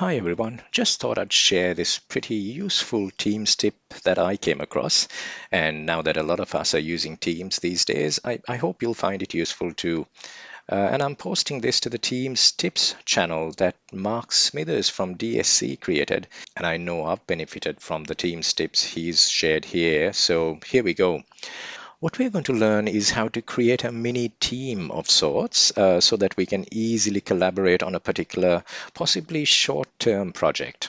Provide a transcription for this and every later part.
Hi everyone, just thought I'd share this pretty useful Teams tip that I came across. And now that a lot of us are using Teams these days, I, I hope you'll find it useful too. Uh, and I'm posting this to the Teams tips channel that Mark Smithers from DSC created. And I know I've benefited from the Teams tips he's shared here. So here we go. What we're going to learn is how to create a mini team of sorts uh, so that we can easily collaborate on a particular, possibly short-term project.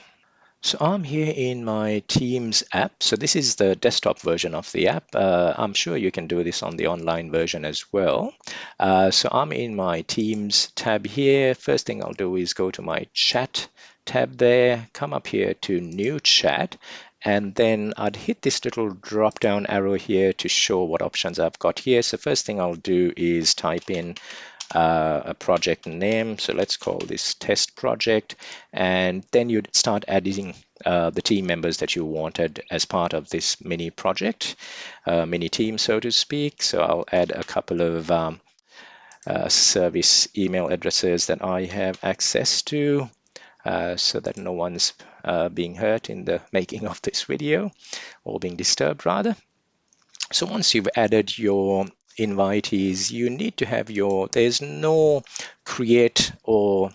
So I'm here in my Teams app. So this is the desktop version of the app. Uh, I'm sure you can do this on the online version as well. Uh, so I'm in my Teams tab here. First thing I'll do is go to my chat tab there, come up here to new chat and then I'd hit this little drop down arrow here to show what options I've got here. So first thing I'll do is type in uh, a project name. So let's call this test project. And then you'd start adding uh, the team members that you wanted as part of this mini project, uh, mini team, so to speak. So I'll add a couple of um, uh, service email addresses that I have access to. Uh, so that no one's uh, being hurt in the making of this video or being disturbed rather. So once you've added your invitees, you need to have your, there's no create or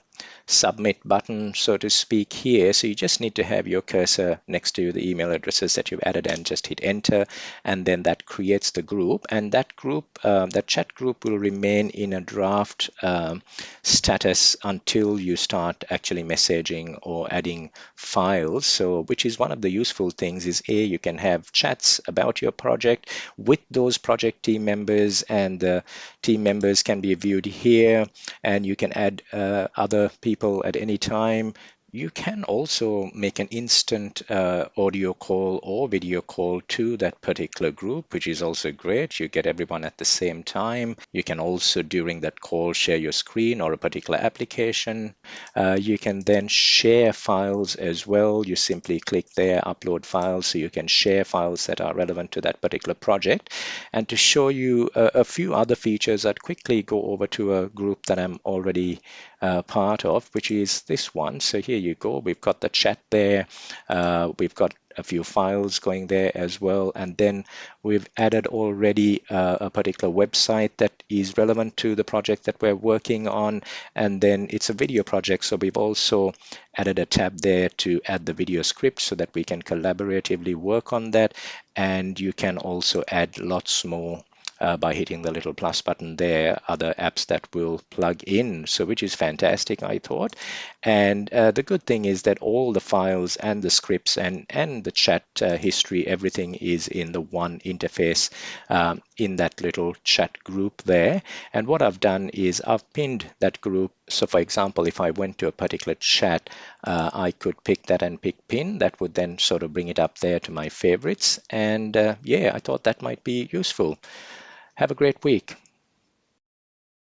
submit button, so to speak, here. So you just need to have your cursor next to the email addresses that you've added and just hit enter. And then that creates the group. And that group, uh, that chat group will remain in a draft um, status until you start actually messaging or adding files. So which is one of the useful things is A, you can have chats about your project with those project team members and the team members can be viewed here and you can add uh, other people people at any time you can also make an instant uh, audio call or video call to that particular group, which is also great. You get everyone at the same time. You can also, during that call, share your screen or a particular application. Uh, you can then share files as well. You simply click there, upload files, so you can share files that are relevant to that particular project. And to show you a, a few other features, I'd quickly go over to a group that I'm already uh, part of, which is this one. So here you go. We've got the chat there. Uh, we've got a few files going there as well. And then we've added already uh, a particular website that is relevant to the project that we're working on. And then it's a video project. So we've also added a tab there to add the video script so that we can collaboratively work on that. And you can also add lots more uh, by hitting the little plus button there, other apps that will plug in, so which is fantastic, I thought. And uh, the good thing is that all the files and the scripts and, and the chat uh, history, everything is in the one interface um, in that little chat group there. And what I've done is I've pinned that group. So for example, if I went to a particular chat, uh, I could pick that and pick pin. That would then sort of bring it up there to my favorites. And uh, yeah, I thought that might be useful. Have a great week.